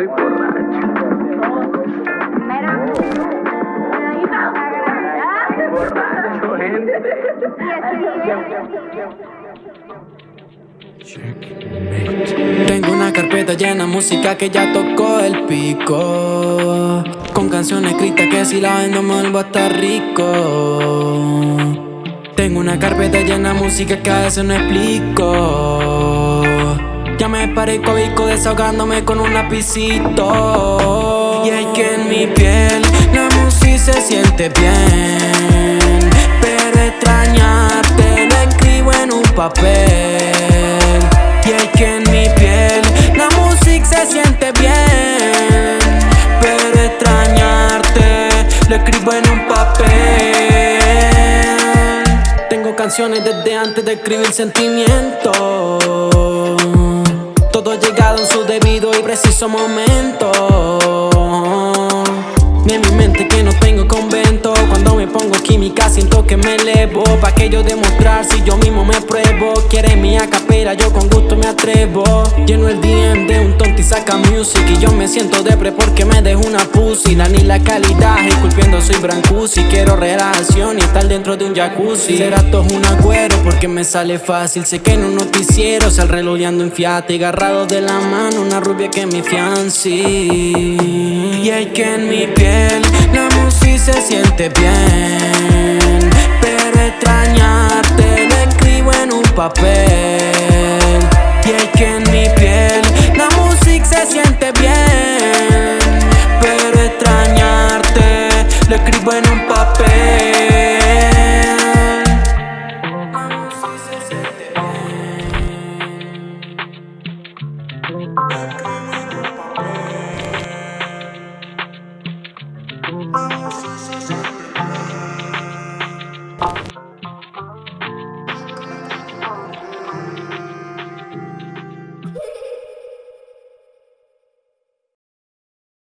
soy borracho. Borracho, gente. Tengo una carpeta llena de música que ya tocó el pico Con canciones escritas que si la vendo me vuelvo a estar rico Tengo una carpeta llena de música que a veces no explico parezco bico desahogándome con un lapicito. Y es que en mi piel la música se siente bien. Pero extrañarte lo escribo en un papel. Escribo en un papel. Tengo canciones desde antes de escribir sentimientos preciso momento. Ni en mi mente que no tengo convento. Cuando me pongo química siento que me elevo. Pa' que yo si yo mismo me pruebo. Quiere mi acapera, yo con gusto me atrevo. Lleno el DM de un tonto y saca music Y yo me siento depre porque me dejo una pussy. La ni la calidad, esculpiendo soy brancusi. Quiero relación y estar dentro de un jacuzzi. Será todo un agüero porque me sale fácil. Sé que en un noticiero sal relojeando en fiat Y agarrado de la mano una rubia que me fianci. Y hay que en mi piel la música se siente bien papel. Y es que en mi piel la música se siente bien. Pero extrañarte lo escribo en un papel. La música se siente bien. La escribo en un papel